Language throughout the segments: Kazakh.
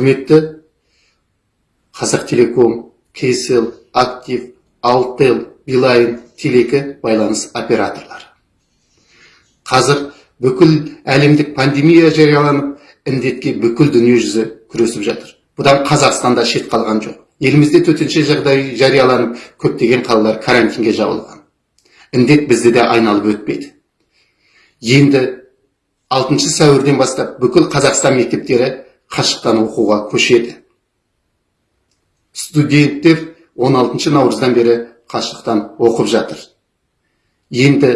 құрметті қазақ телеком кейсел актив алтел билайн телекі байланыс операторлары. Қазір бүкіл әлемдік пандемия жарияланып індетке бүкіл дүниежүзі күресіп жатыр. Бұдан қазақстанда шет қалған жоқ. Елімізде төтенше жағдай жарияланып көптеген қалалар карантинге жабылған. Індет бізді де айналып өтпеді енді 6 сәуірден бастап бүкіл қазақстан мектептері қашықтан оқуға көшеді. Студенттер 16 наурыздан бері қашықтан оқып жатыр. Енді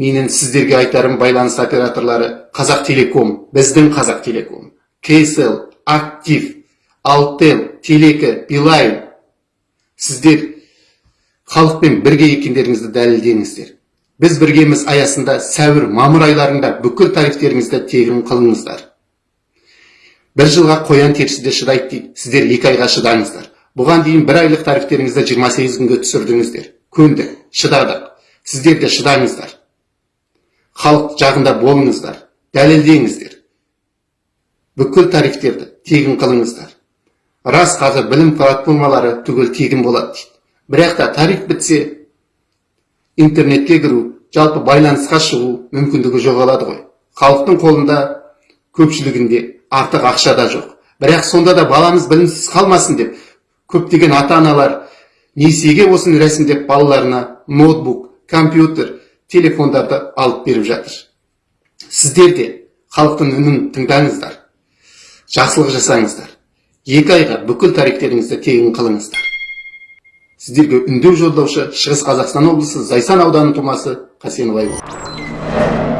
менің сіздерге айтарым байланыс операторлары қазақ телеком біздің қазақ телеком кейсел актив алтел телекі билайн. Сіздер халықпен бірге екендеріңізді дәлелдеңіздер. Біз біргеміз аясында сәуір мамыр айларында бүкіл тарифтеріңізді тегін қылыңыздар. Бір жылға қоян терісі де шыдайды дейді. Сіздер екі айға шыдаңыздар. Бұған дейін бір айлық тарифтеріңізді 28 күнге түсірдіңіздер. Көндік шыдадық. Сіздер де шыдаңыздар. Халық жағында болыңыздар дәлелдеңіздер. Бүкіл тарифтерді тегін қылыңыздар. Рас қазір білім платформалары түгел тегін болады дейді. Бірақ та тариф бітсе интернетке кіру жалпы байланысқа шығу мүмкіндігі жоғалады ғой. Халықтың қолында көпшілігінде артық ақша да жоқ. Бірақ сонда да баламыз білімсіз қалмасын деп көптеген ата аналар несиеге осыны рәсімдеп балаларына ноутбук компьютер телефондарды алып беріп жатыр. Сіздер де халықтың үнін тыңдаңыздар. Жақсылық жасаңыздар. Екі айға бүкіл тарифтеріңізді тегін қылыңыздар. Сіздерге үндеу жолдаушы шығыс қазақстан облысы зайсан ауданы тумасы қасенов айбол